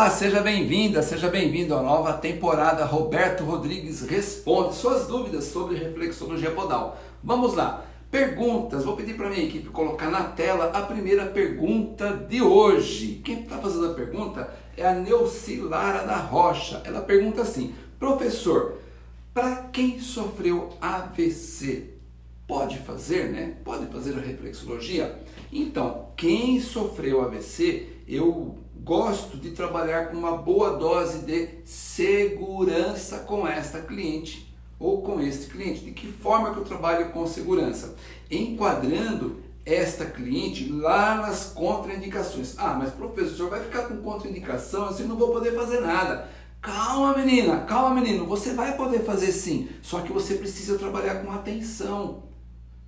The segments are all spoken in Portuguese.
Olá, seja bem-vinda, seja bem-vindo à nova temporada Roberto Rodrigues Responde suas dúvidas sobre reflexologia podal. Vamos lá, perguntas, vou pedir para minha equipe colocar na tela a primeira pergunta de hoje. Quem está fazendo a pergunta é a Neucilara da Rocha. Ela pergunta assim, professor, para quem sofreu AVC, pode fazer, né? Pode fazer a reflexologia? Então, quem sofreu AVC, eu gosto de trabalhar com uma boa dose de segurança com esta cliente ou com este cliente. De que forma que eu trabalho com segurança? Enquadrando esta cliente lá nas contraindicações. Ah, mas professor, vai ficar com contraindicação, assim não vou poder fazer nada. Calma menina, calma menino, você vai poder fazer sim, só que você precisa trabalhar com atenção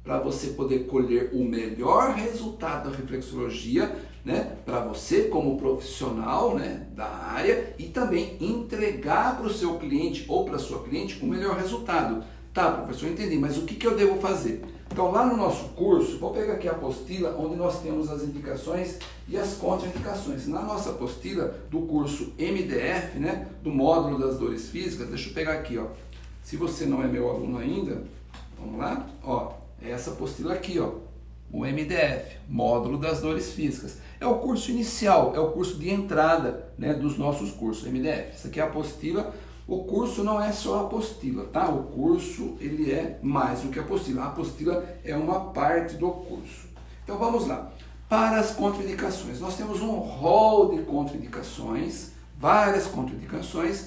para você poder colher o melhor resultado da reflexologia, né, para você como profissional, né, da área e também entregar para o seu cliente ou para sua cliente o melhor resultado. Tá, professor, entendi, mas o que, que eu devo fazer? Então, lá no nosso curso, vou pegar aqui a apostila onde nós temos as indicações e as contraindicações. Na nossa apostila do curso MDF, né, do módulo das dores físicas, deixa eu pegar aqui, ó. Se você não é meu aluno ainda, vamos lá, ó, essa apostila aqui, ó, o MDF, Módulo das Dores Físicas. É o curso inicial, é o curso de entrada né, dos nossos cursos, MDF. Isso aqui é a apostila. O curso não é só a apostila, tá? O curso ele é mais do que a apostila. A apostila é uma parte do curso. Então vamos lá. Para as contraindicações, nós temos um rol de contraindicações, várias contraindicações,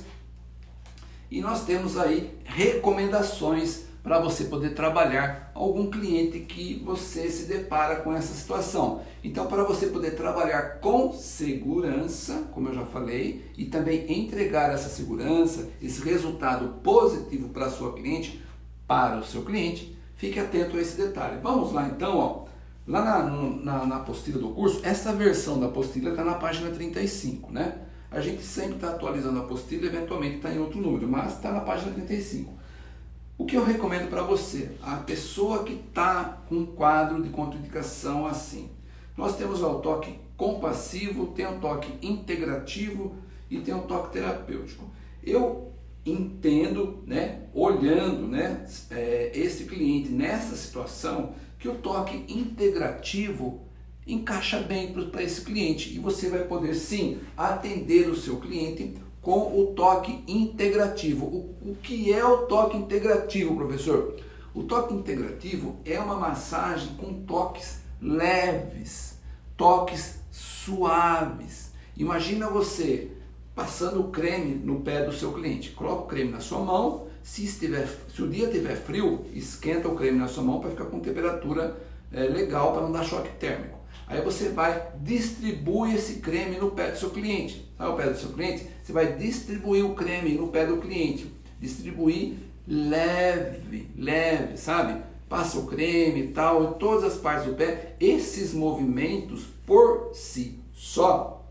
e nós temos aí recomendações para você poder trabalhar algum cliente que você se depara com essa situação. Então, para você poder trabalhar com segurança, como eu já falei, e também entregar essa segurança, esse resultado positivo para sua cliente, para o seu cliente, fique atento a esse detalhe. Vamos lá então, ó. Lá na, na, na apostila do curso, essa versão da apostila está na página 35, né? A gente sempre está atualizando a apostila, eventualmente está em outro número, mas está na página 35. O que eu recomendo para você? A pessoa que está com um quadro de contraindicação assim. Nós temos o toque compassivo, tem o toque integrativo e tem o toque terapêutico. Eu entendo, né, olhando né, é, esse cliente nessa situação, que o toque integrativo encaixa bem para esse cliente e você vai poder sim atender o seu cliente com o toque integrativo. O, o que é o toque integrativo, professor? O toque integrativo é uma massagem com toques leves, toques suaves. Imagina você passando o creme no pé do seu cliente. Coloca o creme na sua mão. Se, estiver, se o dia estiver frio, esquenta o creme na sua mão para ficar com temperatura é, legal, para não dar choque térmico. Aí você vai distribuir esse creme no pé do seu cliente. Sabe o pé do seu cliente? Você vai distribuir o creme no pé do cliente. Distribuir leve, leve, sabe? Passa o creme e tal, em todas as partes do pé. Esses movimentos por si só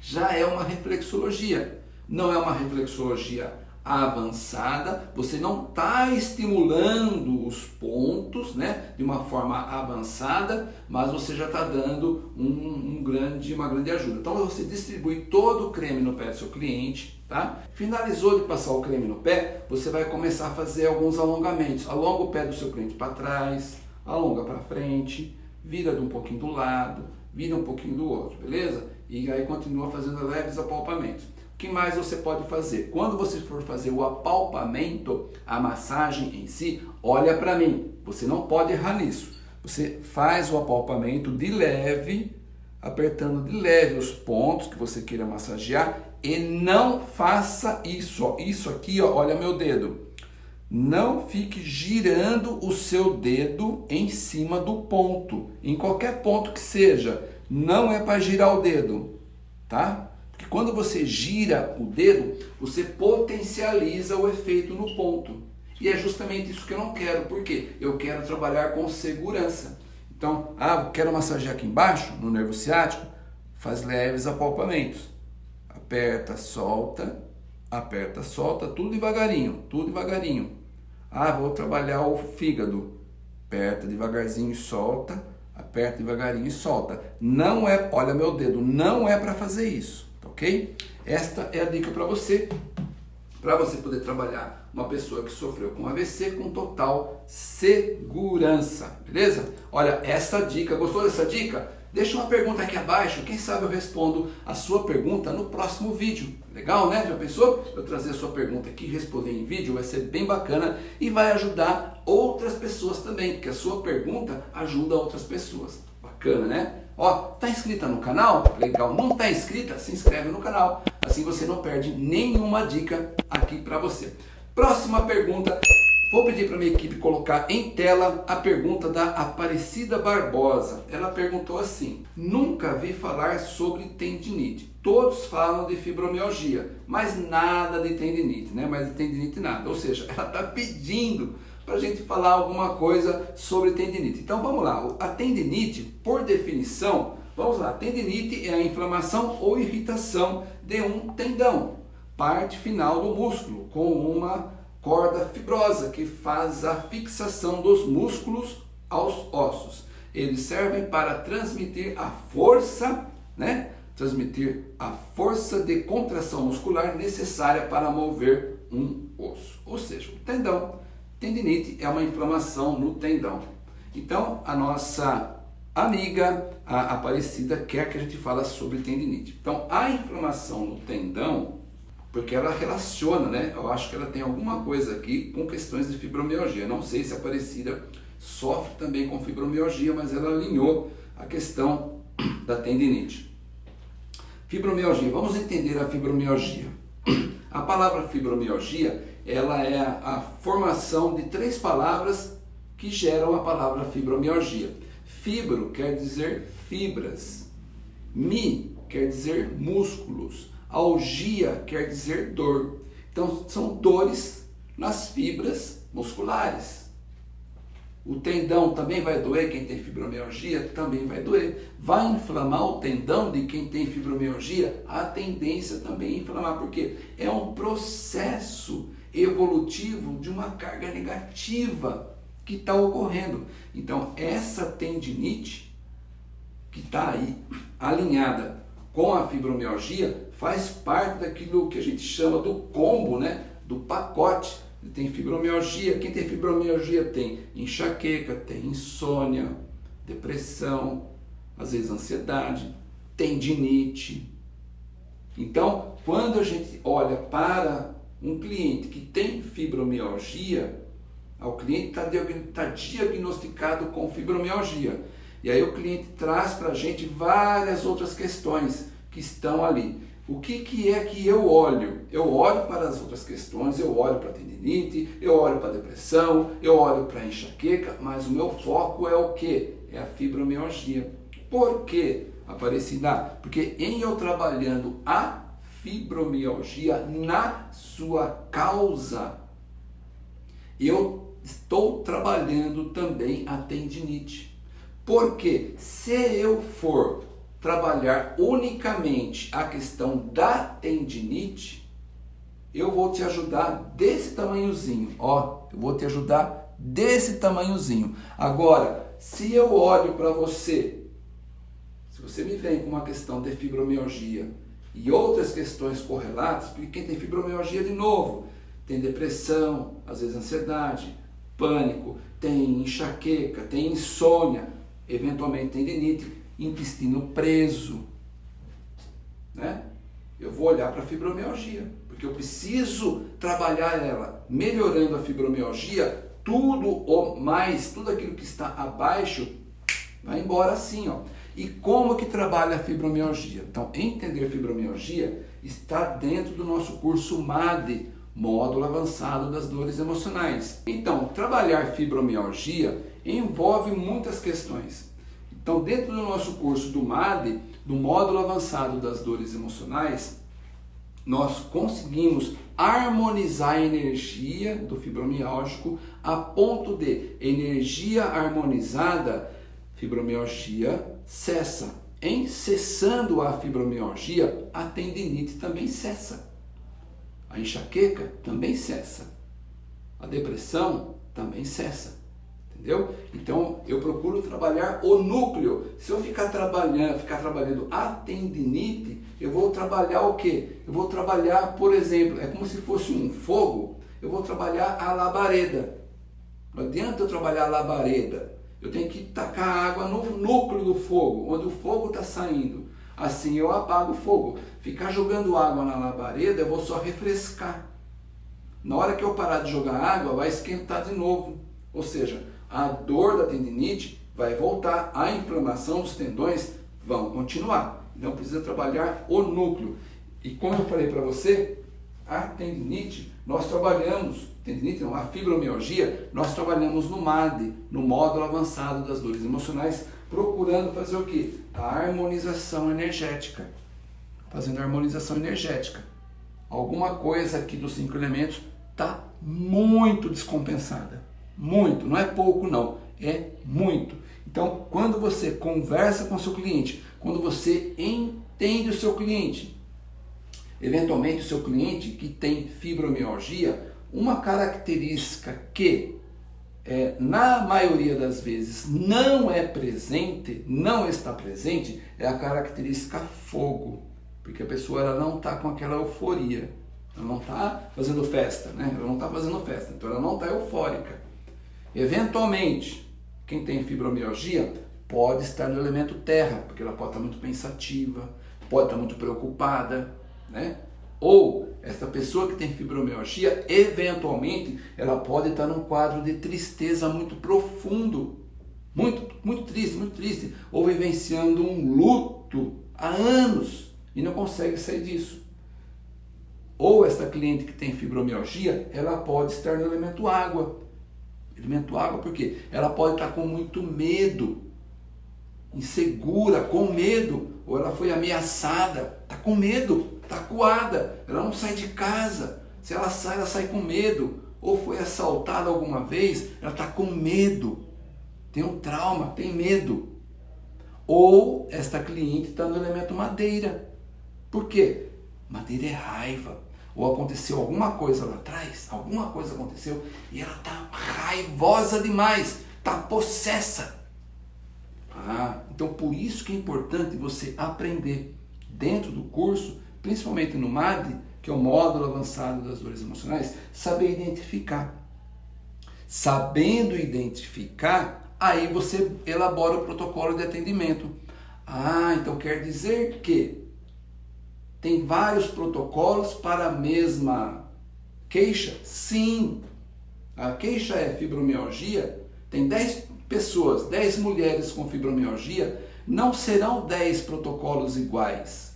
já é uma reflexologia. Não é uma reflexologia avançada, você não está estimulando os pontos né, de uma forma avançada, mas você já está dando um, um, grande, uma grande ajuda. Então você distribui todo o creme no pé do seu cliente, tá? Finalizou de passar o creme no pé, você vai começar a fazer alguns alongamentos. Alonga o pé do seu cliente para trás, alonga para frente, vira de um pouquinho do lado, vira um pouquinho do outro, beleza? E aí continua fazendo leves apalpamentos que mais você pode fazer? Quando você for fazer o apalpamento, a massagem em si, olha para mim, você não pode errar nisso. Você faz o apalpamento de leve, apertando de leve os pontos que você queira massagear e não faça isso, ó. isso aqui, ó, olha meu dedo. Não fique girando o seu dedo em cima do ponto, em qualquer ponto que seja. Não é para girar o dedo, tá? Porque quando você gira o dedo, você potencializa o efeito no ponto. E é justamente isso que eu não quero, porque eu quero trabalhar com segurança. Então, ah, quero massagear aqui embaixo, no nervo ciático, faz leves apalpamentos. Aperta, solta, aperta, solta, tudo devagarinho, tudo devagarinho. Ah, vou trabalhar o fígado. Aperta devagarzinho e solta, aperta devagarinho e solta. Não é, olha meu dedo, não é para fazer isso. Ok? Esta é a dica para você, para você poder trabalhar uma pessoa que sofreu com AVC com total segurança, beleza? Olha, essa dica, gostou dessa dica? Deixa uma pergunta aqui abaixo, quem sabe eu respondo a sua pergunta no próximo vídeo. Legal, né? Já pensou? Eu trazer a sua pergunta aqui, responder em vídeo, vai ser bem bacana e vai ajudar outras pessoas também, porque a sua pergunta ajuda outras pessoas. Bacana, né? Ó, tá inscrita no canal? Legal. Não tá inscrita? Se inscreve no canal. Assim você não perde nenhuma dica aqui para você. Próxima pergunta. Vou pedir para minha equipe colocar em tela a pergunta da Aparecida Barbosa. Ela perguntou assim: Nunca vi falar sobre tendinite. Todos falam de fibromialgia, mas nada de tendinite, né? Mas de tendinite nada. Ou seja, ela está pedindo para a gente falar alguma coisa sobre tendinite. Então vamos lá. A tendinite, por definição, vamos lá. Tendinite é a inflamação ou irritação de um tendão, parte final do músculo, com uma corda fibrosa que faz a fixação dos músculos aos ossos. Eles servem para transmitir a força, né? Transmitir a força de contração muscular necessária para mover um osso. Ou seja, o tendão. Tendinite é uma inflamação no tendão. Então, a nossa amiga, a Aparecida, quer que a gente fale sobre tendinite. Então, a inflamação no tendão porque ela relaciona, né? Eu acho que ela tem alguma coisa aqui com questões de fibromialgia. Não sei se a Aparecida sofre também com fibromialgia, mas ela alinhou a questão da tendinite. Fibromialgia, vamos entender a fibromialgia. A palavra fibromialgia, ela é a formação de três palavras que geram a palavra fibromialgia. Fibro quer dizer fibras. Mi quer dizer músculos. Algia quer dizer dor. Então, são dores nas fibras musculares. O tendão também vai doer, quem tem fibromialgia também vai doer. Vai inflamar o tendão de quem tem fibromialgia? A tendência também é inflamar, porque é um processo evolutivo de uma carga negativa que está ocorrendo. Então, essa tendinite que está aí alinhada com a fibromialgia faz parte daquilo que a gente chama do combo, né? do pacote. Tem fibromialgia, quem tem fibromialgia tem enxaqueca, tem insônia, depressão, às vezes ansiedade, tendinite. Então, quando a gente olha para um cliente que tem fibromialgia, o cliente está tá diagnosticado com fibromialgia. E aí o cliente traz para a gente várias outras questões que estão ali. O que, que é que eu olho? Eu olho para as outras questões, eu olho para a tendinite, eu olho para a depressão, eu olho para a enxaqueca, mas o meu foco é o que? É a fibromialgia. Por que, Aparecida? Porque em eu trabalhando a fibromialgia na sua causa, eu estou trabalhando também a tendinite. Porque se eu for trabalhar unicamente a questão da tendinite, eu vou te ajudar desse tamanhozinho, ó, eu vou te ajudar desse tamanhozinho. Agora, se eu olho para você, se você me vem com uma questão de fibromialgia e outras questões correlatas, porque quem tem fibromialgia de novo, tem depressão, às vezes ansiedade, pânico, tem enxaqueca, tem insônia, eventualmente tendinite, intestino preso, né? Eu vou olhar para a fibromialgia, porque eu preciso trabalhar ela, melhorando a fibromialgia, tudo ou mais, tudo aquilo que está abaixo vai embora assim, ó. E como que trabalha a fibromialgia? Então, entender fibromialgia está dentro do nosso curso MAD, Módulo Avançado das Dores Emocionais. Então, trabalhar fibromialgia envolve muitas questões. Então, dentro do nosso curso do MAD, do Módulo Avançado das Dores Emocionais, nós conseguimos harmonizar a energia do fibromialgico a ponto de energia harmonizada, fibromialgia cessa. Em cessando a fibromialgia, a tendinite também cessa. A enxaqueca também cessa. A depressão também cessa. Entendeu? Então eu procuro trabalhar o núcleo. Se eu ficar trabalhando, ficar trabalhando a tendinite, eu vou trabalhar o quê? Eu vou trabalhar, por exemplo, é como se fosse um fogo, eu vou trabalhar a labareda. Não adianta eu trabalhar a labareda. Eu tenho que tacar água no núcleo do fogo, onde o fogo está saindo. Assim eu apago o fogo. Ficar jogando água na labareda, eu vou só refrescar. Na hora que eu parar de jogar água, vai esquentar de novo. Ou seja, a dor da tendinite vai voltar, a inflamação dos tendões vão continuar. Então precisa trabalhar o núcleo. E como eu falei para você, a tendinite, nós trabalhamos, não, a fibromialgia, nós trabalhamos no MAD, no módulo avançado das dores emocionais, procurando fazer o que? A harmonização energética. Fazendo a harmonização energética. Alguma coisa aqui dos cinco elementos está muito descompensada. Muito, não é pouco não, é muito. Então, quando você conversa com o seu cliente, quando você entende o seu cliente, eventualmente o seu cliente que tem fibromialgia, uma característica que é, na maioria das vezes não é presente, não está presente, é a característica fogo, porque a pessoa ela não está com aquela euforia, ela não está fazendo festa, né? ela não está fazendo festa, então ela não está eufórica. Eventualmente, quem tem fibromialgia pode estar no elemento terra, porque ela pode estar muito pensativa, pode estar muito preocupada, né? Ou esta pessoa que tem fibromialgia, eventualmente, ela pode estar num quadro de tristeza muito profundo, muito, muito triste, muito triste, ou vivenciando um luto há anos e não consegue sair disso. Ou esta cliente que tem fibromialgia, ela pode estar no elemento água, Elemento água, porque ela pode estar com muito medo, insegura, com medo, ou ela foi ameaçada, está com medo, está coada, ela não sai de casa. Se ela sai, ela sai com medo, ou foi assaltada alguma vez, ela está com medo, tem um trauma, tem medo. Ou esta cliente está no elemento madeira. Por quê? Madeira é raiva, ou aconteceu alguma coisa lá atrás, alguma coisa aconteceu e ela está raivosa demais, está possessa. Então por isso que é importante você aprender dentro do curso, principalmente no MAD, que é o módulo avançado das dores emocionais, saber identificar. Sabendo identificar, aí você elabora o protocolo de atendimento. Ah, então quer dizer que tem vários protocolos para a mesma queixa? Sim. A queixa é fibromialgia. Tem 10 pessoas, 10 mulheres com fibromialgia. Não serão 10 protocolos iguais.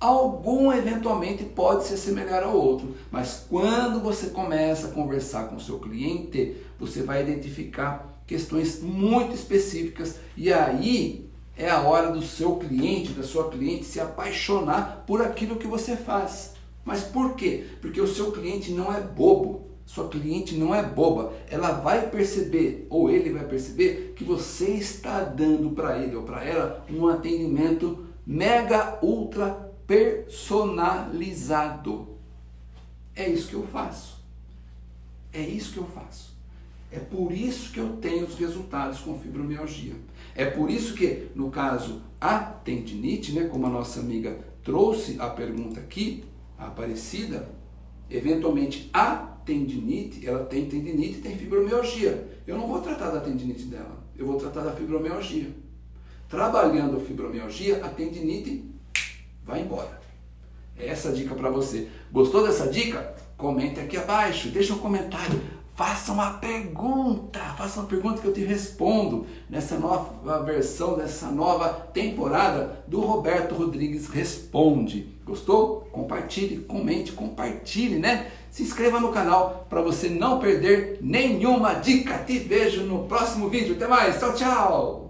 Algum eventualmente pode se assemelhar ao outro, mas quando você começa a conversar com o seu cliente, você vai identificar questões muito específicas e aí é a hora do seu cliente, da sua cliente se apaixonar por aquilo que você faz. Mas por quê? Porque o seu cliente não é bobo. Sua cliente não é boba. Ela vai perceber, ou ele vai perceber, que você está dando para ele ou para ela um atendimento mega ultra personalizado. É isso que eu faço. É isso que eu faço. É por isso que eu tenho os resultados com fibromialgia. É por isso que, no caso, a tendinite, né, como a nossa amiga trouxe a pergunta aqui, a Aparecida, eventualmente a tendinite, ela tem tendinite e tem fibromialgia. Eu não vou tratar da tendinite dela, eu vou tratar da fibromialgia. Trabalhando a fibromialgia, a tendinite vai embora. É essa dica para você. Gostou dessa dica? Comente aqui abaixo, deixa um comentário. Faça uma pergunta, faça uma pergunta que eu te respondo nessa nova versão, nessa nova temporada do Roberto Rodrigues Responde. Gostou? Compartilhe, comente, compartilhe, né? Se inscreva no canal para você não perder nenhuma dica. Te vejo no próximo vídeo. Até mais, tchau, tchau!